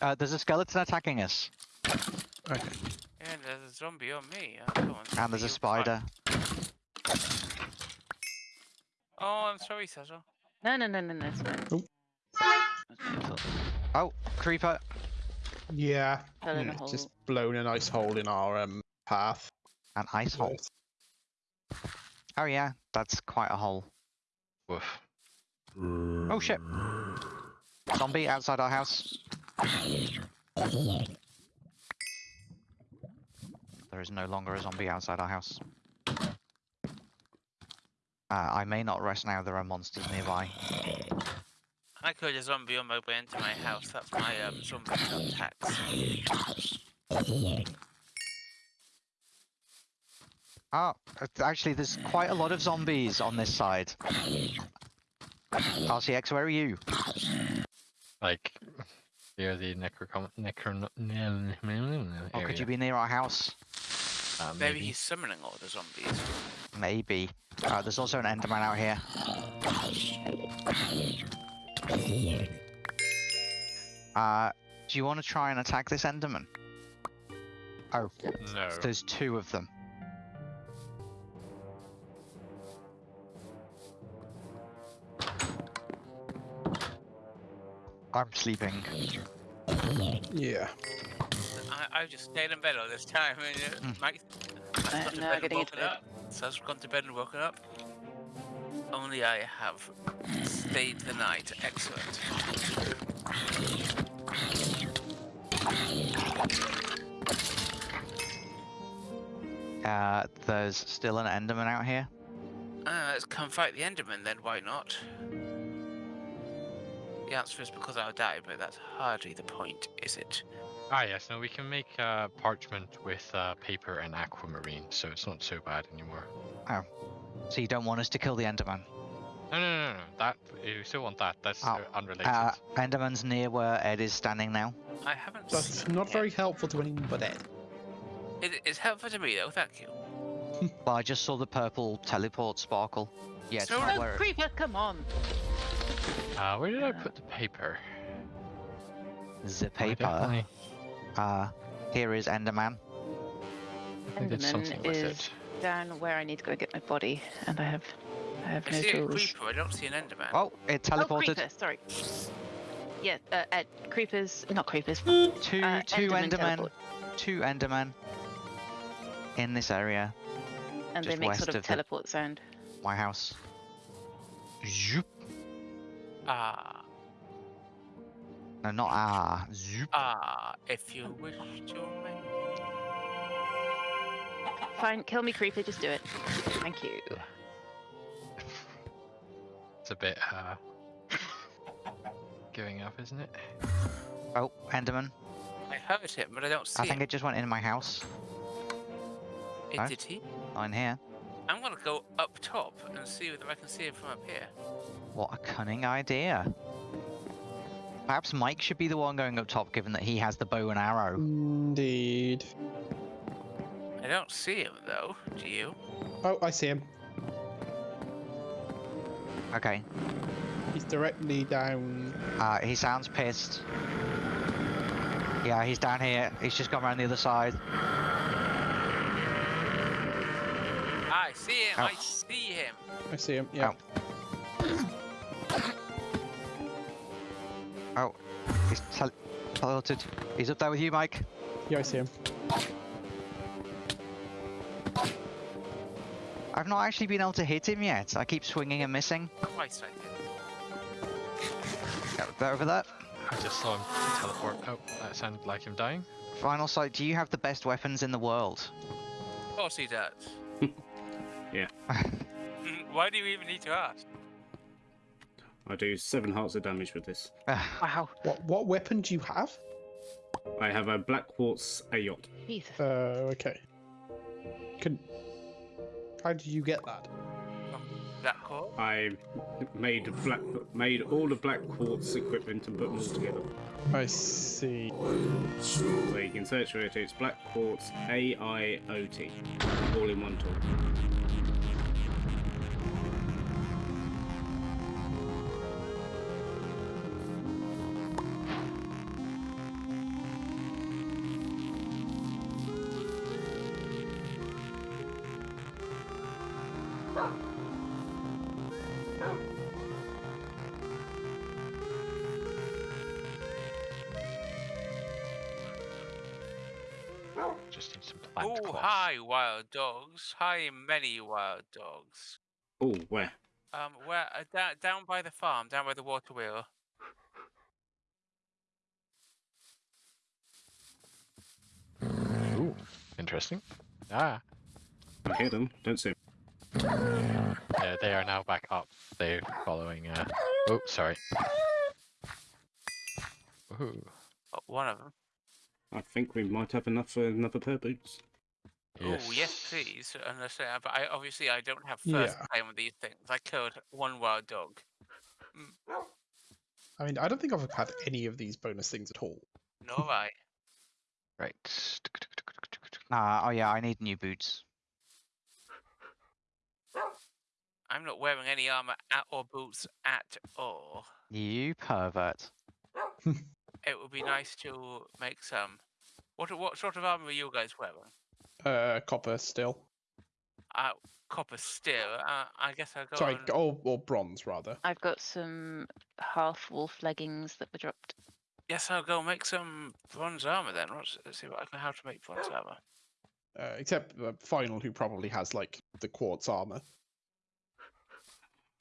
Uh, there's a skeleton attacking us, Okay. And there's a zombie on me. Come on, and there's a spider. Oh, I'm sorry, Cecil. No, no, no, no, no. It's. Oh. That's my fault. Oh, creeper! Yeah. Fell in a mm. Just blown a nice hole in our um path. An ice hole. Oh yeah, that's quite a hole. Woof. Oh shit! Zombie outside our house. There is no longer a zombie outside our house. Uh, I may not rest now, there are monsters nearby. I killed a zombie on my way into my house. That's my um, zombie attacks. Oh, uh, actually, there's quite a lot of zombies on this side. RCX, where are you? Like, near the necrocom necron Or could you be near our house? Uh, Maybe maybe. he's summoning all the zombies. Maybe. Uh, there's also an Enderman out here. Uh, do you want to try and attack this Enderman? Oh, No. there's two of them. I'm sleeping. Yeah. I, I've just stayed in bed all this time. And, uh, Mm. Mike, Uh, I've gone to no, bed and getting into woken bed. up. So I've gone to bed and woken up. Only I have stayed the night. Excellent. Uh, there's still an Enderman out here. Uh, let's come fight the Enderman then, why not? The answer is because I'll die, but that's hardly the point, is it? Ah, yes. No, we can make uh, parchment with uh, paper and aquamarine, so it's not so bad anymore. Oh. So you don't want us to kill the Enderman? No, no, no, no. That you still want that. That's Oh, uh, unrelated. Uh, Enderman's near where Ed is standing now. I haven't That's seen not very yet. helpful to anyone but Ed. It, it's helpful to me though, thank you. Well, I just saw the purple teleport sparkle. Yeah, it's So- not Oh, where. creeper, come on! Uh, where did I uh, put the paper? The I paper. definitely- Uh, here is Enderman. I did something Enderman is it. down where I need to go get my body, and I have, I have I no see a creeper, I don't see an Enderman. Oh, it Oh, teleported. creeper, sorry. Yeah, uh, Ed, creepers, not creepers. two uh, two Enderman Endermen. teleport. Two Endermen. In this area, And they make sort of of the- teleport sound. my house. Zoop. Ah, No, not ah. Zoop. ah, if you wish to make Fine, kill me, creeper, just do it. Thank you. It's a bit uh, giving up, isn't it? Oh, Enderman. I heard him, but I don't see I think him. it just went in my house. It Huh? did he? Not in here. I'm gonna go up top and see whether I can see him from up here. What a cunning idea. Perhaps Mike should be the one going up top, given that he has the bow and arrow. Indeed. I don't see him though. Do you? Oh, I see him. Okay. He's directly down. Uh, he sounds pissed. Yeah, he's down here. He's just gone around the other side. See him. I Oh. see him. I see him. Yeah. Oh, he's tel- teleported. He's up there with you, Mike. Yeah, I see him. I've not actually been able to hit him yet. I keep swinging and missing. Twice I did. Yeah, there over there. I just saw him teleport. Oh, that sounded like him dying. Final sight. Do you have the best weapons in the world? Of course he does. Yeah. Why do you even need to ask? I do seven hearts of damage with this. Wow. What what weapon do you have? I have a black quartz yacht. Jesus. Uh, okay. Can. How did you get that? Black core? I made black made all the black quartz equipment and put them all together. I see. So you can search for it. It's black quartz A I O T, all in one tool. Oh, cloth. hi, wild dogs. Hi, many wild dogs. Oh, where? Um, where uh, down down by the farm, down by the water wheel. Ooh, interesting. Ah, I hear them. Don't see 'em. yeah, they are now back up. They're following. Uh... Oh, sorry. Ooh, Oh, one of them. I think we might have enough for another pair of boots. yes. Oh, yes, please. Unless, uh, but I obviously I don't have first Yeah. time with these things. I killed one wild dog. I mean, I don't think I've had any of these bonus things at all. Nor I. Right. Uh, oh yeah, I need new boots. I'm not wearing any armor at, or boots at all. You pervert. It would be nice to make some. What what sort of armor are you guys wearing? Uh, copper still. Uh, copper steel. Uh, I guess I'll go. Sorry, on- or, or bronze rather. I've got some half wolf leggings that were dropped. Yes, I'll go make some bronze armor then. Let's, let's see what I can, how to make bronze armor. Uh, except uh, Final, who probably has like the quartz armor.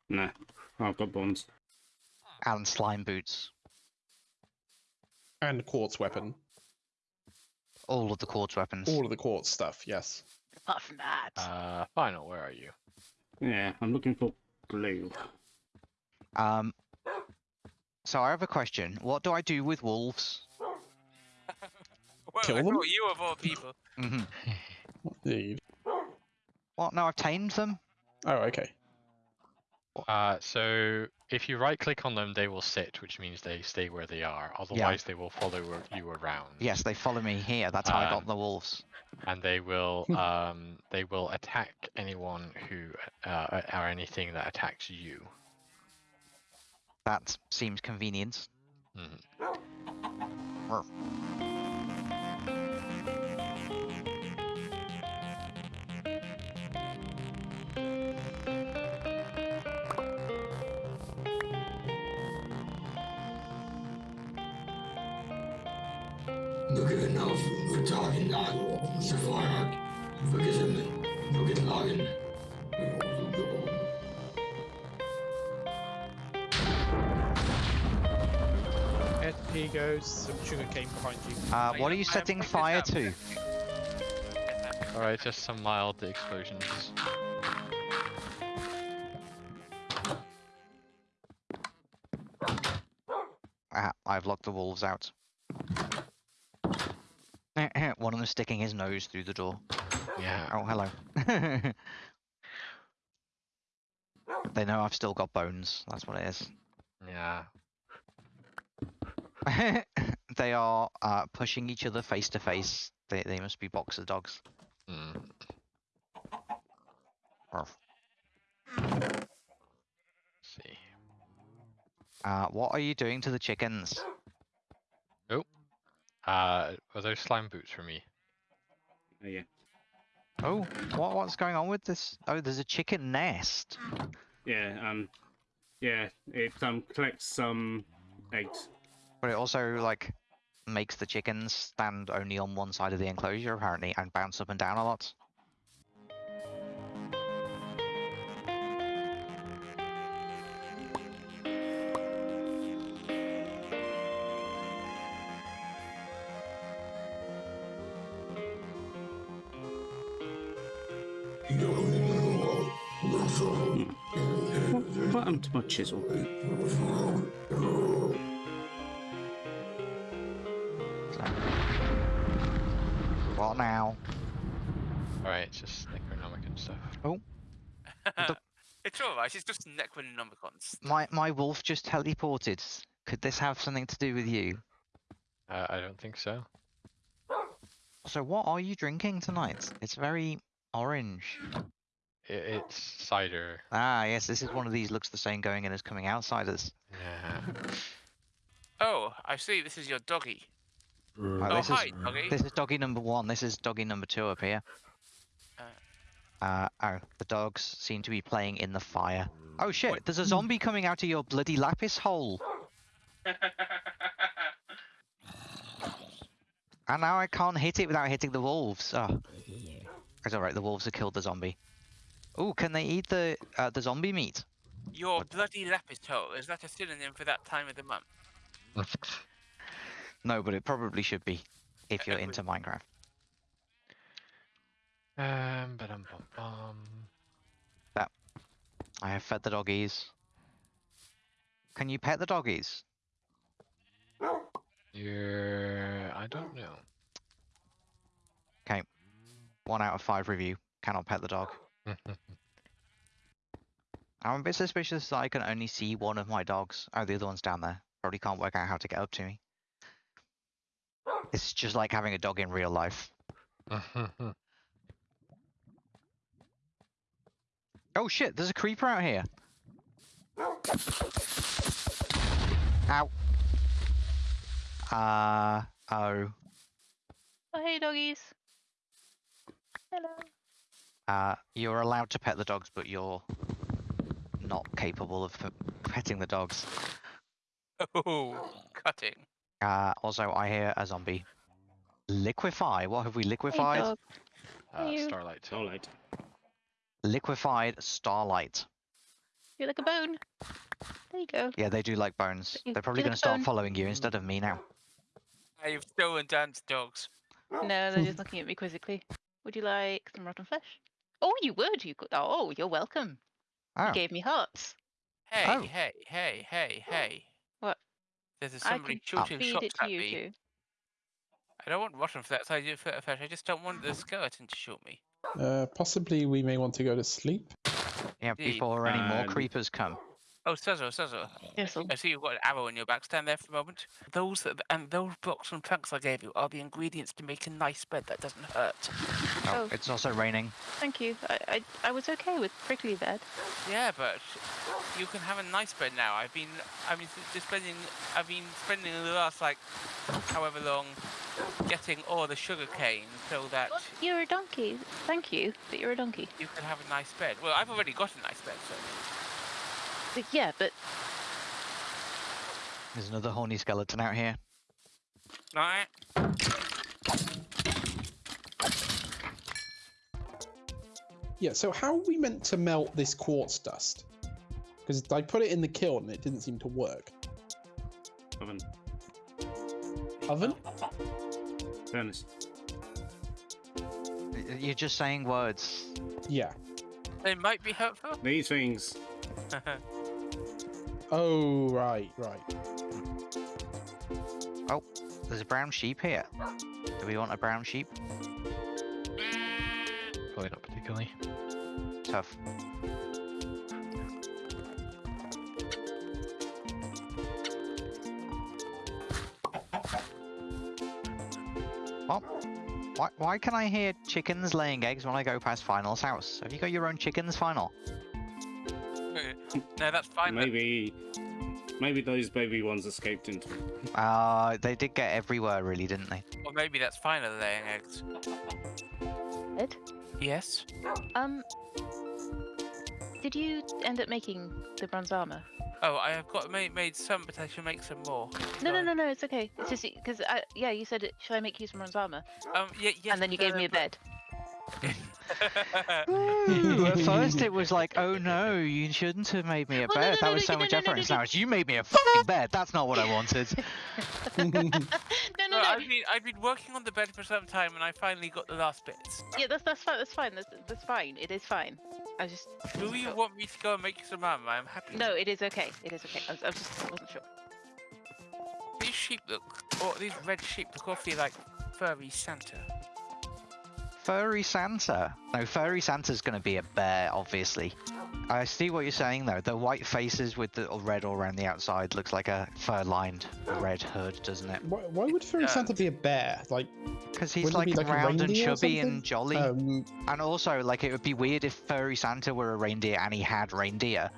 Nah, I've got bonds. And slime boots. And quartz weapon. All of the quartz weapons. All of the quartz stuff, yes. Apart from that, Uh, final. Where are you? Yeah, I'm looking for blue. Um. So I have a question. What do I do with wolves? Well, Kill I them? you of all people. mm -hmm. Indeed. What? No, I've tamed them. Oh, okay. Uh, so if you right click on them, they will sit, which means they stay where they are. Otherwise, they will follow you around. Yes, they follow me here. That's how I got Um, the wolves. And they will um they will attack anyone who uh or anything that attacks you. That seems convenient. Mhm. Ruff. Tagen aan, ze vaak, we gezemmen, we getlagen. Ed, here goes some sugar cane behind you. Uh, what are you setting fire to? Alright, just some mild explosions. Ah, I've locked the wolves out. One of them sticking his nose through the door. Yeah. Oh, hello. they know I've still got bones. That's what it is. Yeah. they are uh, pushing each other face to face. They they must be boxer dogs. Mm. See. Uh, what are you doing to the chickens? Uh, are those slime boots for me? Oh, yeah. Oh, what what's going on with this? Oh, there's a chicken nest. Yeah, um, yeah, it um collects some eggs. But it also like makes the chickens stand only on one side of the enclosure apparently and bounce up and down a lot. What, what happened to my chisel? What now? Alright, it's just Necronomicon stuff. Oh. it's alright. It's just Necronomicons. My my wolf just teleported. Could this have something to do with you? Uh, I don't think so. So what are you drinking tonight? It's very orange. I it's cider. Ah, yes, this is one of these looks the same going in as coming outsiders. Yeah. Oh, I see. This is your doggy. Oh, Oh, this hi, is doggy. this is doggy number one. This is doggy number two up here. Uh, oh, the dogs seem to be playing in the fire. Oh shit! Wait. There's a zombie coming out of your bloody lapis hole. And now I can't hit it without hitting the wolves. Oh. It's alright, the wolves have killed the zombie. Oh, can they eat the uh, the zombie meat? Your bloody lapis toe, is that a synonym for that time of the month? No, but it probably should be if you're into Minecraft. Um, but um, bum, bum. I have fed the doggies. Can you pet the doggies? You're. I don't know. One out of five review. Cannot pet the dog. I'm a bit suspicious that I can only see one of my dogs. Oh, the other one's down there. Probably can't work out how to get up to me. It's just like having a dog in real life. Oh shit, there's a creeper out here. Ow. Uh, oh. Oh, hey, doggies. Hello. Uh, you're allowed to pet the dogs, but you're not capable of petting the dogs. Oh, cutting. Uh, also, I hear a zombie. Liquefy. What have we Hey, liquefied? dog. uh. Starlight. Starlight. Liquefied starlight. You're like a bone. There you go. Yeah, they do like bones. They're probably get a going to start bone. following you instead of me now. Now you've stolen Dan's dogs. No, they're just looking at me quizzically. Would you like some rotten flesh? Oh, you would. You could. Oh, you're welcome. Oh, You gave me hearts. Hey, Oh. hey, hey, hey, hey. What? There's a I somebody can shooting feed shots it to at you me. too. I don't want rotten flesh. I do flesh. I just don't want the skeleton to shoot me. Uh, possibly we may want to go to sleep. yeah, indeed. before any more creepers come. Oh, Suzzle, Suzzle. Yes, I'll- I see you've got an arrow in your back. Stand there for a moment. Those that, and those blocks and planks I gave you are the ingredients to make a nice bed that doesn't hurt. Oh, oh. it's also raining. Thank you. I, I I was okay with prickly bed. Yeah, but you can have a nice bed now. I've been, I've been just spending, I've been spending the last like, however long, getting all the sugar cane so that You're a donkey. Thank you, but you're a donkey. you can have a nice bed. Well, I've already got a nice bed, so But yeah, but There's another horny skeleton out here. right. Yeah, so how are we meant to melt this quartz dust? Because I put it in the kiln and it didn't seem to work. Oven. Oven? Furnace. You're just saying words. Yeah. They might be helpful. These things. Oh, right, right. Oh, there's a brown sheep here. Do we want a brown sheep? Probably not particularly. Tough. What? Why, why can I hear chickens laying eggs when I go past Final's house? Have you got your own chickens, Final? no, that's fine. then. Maybe. Maybe those baby ones escaped into. Uh, they did get everywhere, really, didn't they? Or maybe that's fine. Are laying eggs? Ed, Yes. um, did you end up making the bronze armor? Oh, I have got made, made some, but I should make some more. No, no, no, no. It's okay. It's just because yeah, you said, should I make you some bronze armor? Um, yeah, yes, and then you no, gave no, me a bed. Ooh, at first it was like, oh no, you shouldn't have made me a Well, no, bed. no, that no, was no, so no, much no, no, effort. no, no. now it's you made me a fucking bed. That's not what I wanted. no, no, No, no. I've been I've been working on the bed for some time, and I finally got the last bits. Yeah, that's that's fine. That's fine. That's that's fine. It is fine. I just. Do you want me to go and make you some armor? I'm happy. No, it is okay. It is okay. I, was, I was just I wasn't sure. These sheep look, or these red sheep look awfully like furry Santa. Furry Santa. No, Furry Santa's going to be a bear, obviously. I see what you're saying though. The white faces with the red all around the outside looks like a fur-lined red hood, doesn't it? Why, why would Furry does. Santa be a bear? Like, Because he's like, like round and chubby and jolly. Um, And also, like, it would be weird if Furry Santa were a reindeer and he had reindeer.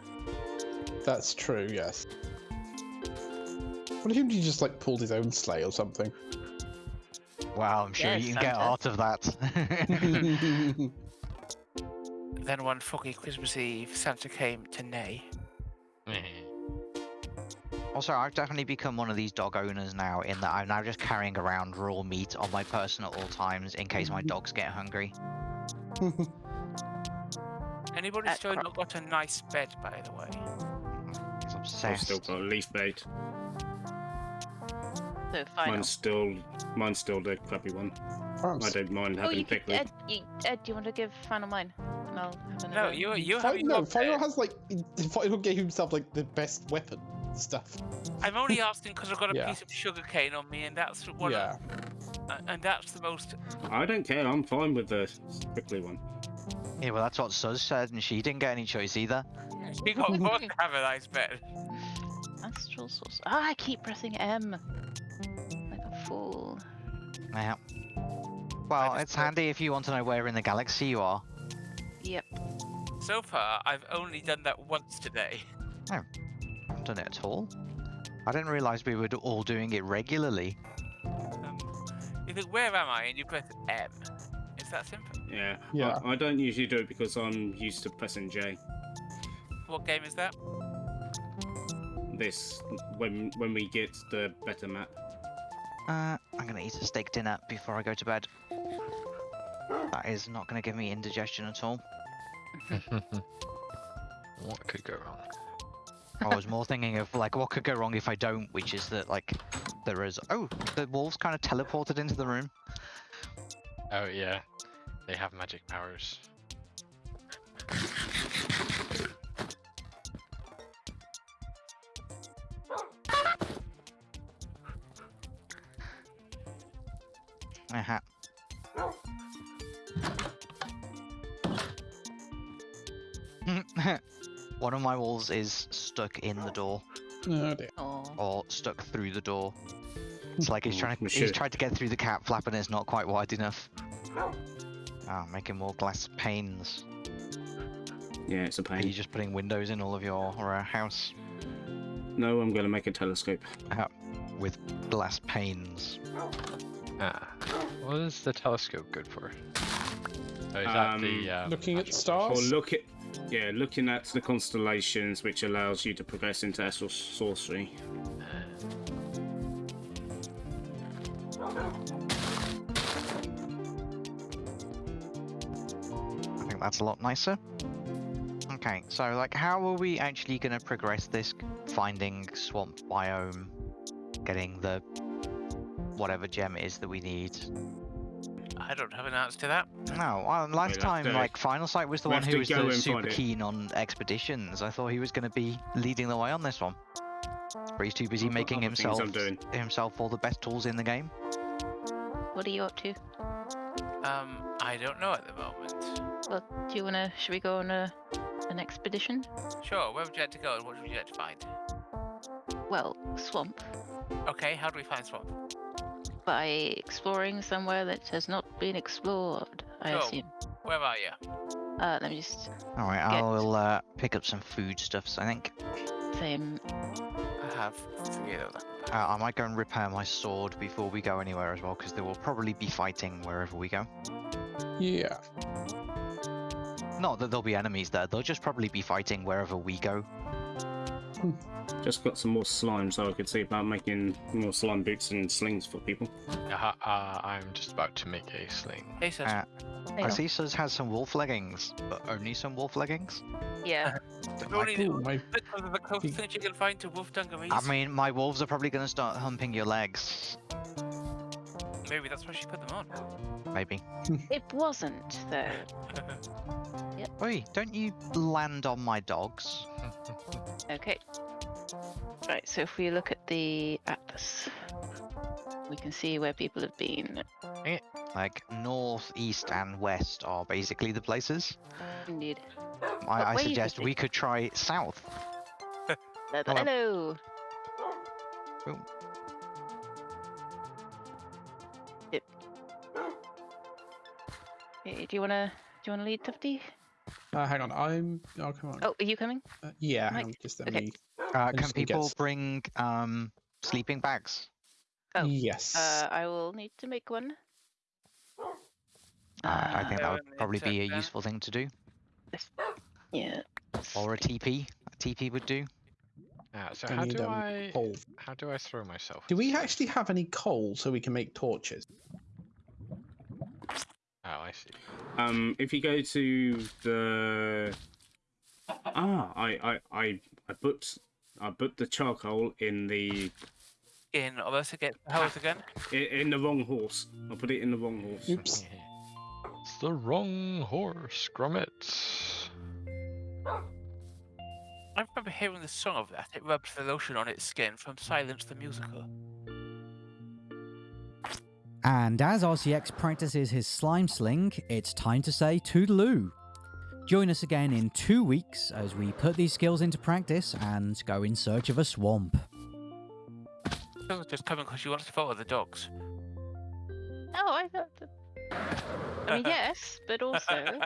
that's true, yes. What if he just like pulled his own sleigh or something? Wow, I'm sure Yes, you can get out of that. Then one foggy Christmas Eve, Santa came to Nay. Also, I've definitely become one of these dog owners now, in that I'm now just carrying around raw meat on my person at all times in case my dogs get hungry. Anybody still not got a nice bed, by the way? He's I've still got a leaf bait. So final. Mine's still mine's still the crappy one. I don't mind Oh, having you could, pickle. Ed, you, Ed, do you want to give final mine? And I'll have No, another you one. you Fi- have no, Final bed. has like Final gave himself like the best weapon stuff. I'm only asking because I've got a Yeah. piece of sugar cane on me, and that's what. yeah. uh, and that's the most. I don't care. I'm fine with the prickly one. Yeah, well, that's what Suz said, and she didn't get any choice either. She got both to have a nice. Astral source. Ah, I keep pressing M. Like a fool. Yeah. Well, it's thought- handy if you want to know where in the galaxy you are. Yep. So far, I've only done that once today. I haven't done it at all. I didn't realise we were all doing it regularly. Um, you think, where am I? And you press M. It's that simple. Yeah. Yeah. I, I don't usually do it because I'm used to pressing J. What game is that? This when when we get the better map. Uh, I'm gonna eat a steak dinner before I go to bed. That is not gonna give me indigestion at all. what could go wrong? I was more thinking of like what could go wrong if I don't, which is that like there is. Oh, the wolves kind of teleported into the room. Oh yeah, they have magic powers. One of my wolves is stuck in the door Oh dear. Oh. or stuck through the door. It's like he's Oh, trying to he's shit. tried to get through the cat flap and it's not quite wide enough. Ah, making more glass panes. Yeah, it's a Are you just putting windows in all of your uh, house No, I'm gonna make a telescope. with glass panes? Ah, what is the telescope good for? Oh, is that the Um, um, Looking at magic stars? Or look at yeah, looking at the constellations, which allows you to progress into astral sorcery. I think that's a lot nicer. Okay, so like, how are we actually going to progress this finding swamp biome, getting the whatever gem it is that we need? I don't have an answer to that. No, well, last time, to- like, Final Sight was the we one who was the super keen on expeditions. I thought he was going to be leading the way on this one. But he's too busy I've making himself doing. himself all the best tools in the game. What are you up to? Um, I don't know at the moment. Well, do you wanna? Should we go on a an expedition? Sure, where would you like to go and what would you like to find? Well, swamp. Okay, how do we find swamp? By exploring somewhere that has not been explored, I Sure. assume. Where are you? Uh, let me just All right, Get- I'll uh, pick up some foodstuffs. I think say um, I have three of them. uh, I might go and repair my sword before we go anywhere as well, because there will probably be fighting wherever we go. Yeah. Not that there'll be enemies there; they'll just probably be fighting wherever we go. Just got some more slime, so I could see about making more slime boots and slings for people. Uh, uh, I'm just about to make a sling. Hey, Seth. Uh, Hang I on. see Suz has some wolf leggings, but only some wolf leggings. yeah. only the, Ooh, my, because of the closest thing you can find to wolf dungarees. I mean, my wolves are probably going to start humping your legs. Maybe that's why she put them on. Maybe. It wasn't though. Oi, don't you land on my dogs? Okay. Right. So if we look at the atlas, we can see where people have been. Eh, like north, east, and west are basically the places. Indeed. I, I suggest we could try south. Hello. Hello. Yep. Okay, do you wanna do you wanna lead Tufty? Uh, hang on. I'm. Oh, come on. Oh, are you coming? Uh, yeah, hang on. Just let okay. me. Uh, can just people s- bring um sleeping bags? Oh, yes. Uh, I will need to make one. Uh, I think that would probably be a that. useful thing to do. Yeah. Or a TP. A TP would do. Ah, so I how do I coal. how do I throw myself? Do we actually have any coal so we can make torches? This? Oh, I see. Um, if you go to the ah, I I I I put I put the charcoal in the In or else again hose again. in, in the wrong horse. I put it in the wrong horse. Oops. It's the wrong horse, Gromit. I remember hearing the song of that. It rubs the lotion on its skin from Silence the Musical. And as RCX practices his slime sling, it's time to say toodaloo. Join us again in two weeks as we put these skills into practice and go in search of a swamp. It was just coming because you wanted to follow the dogs. Oh, I thought. That... I mean, yes, but also.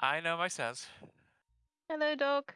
I know myself. Hello, dog.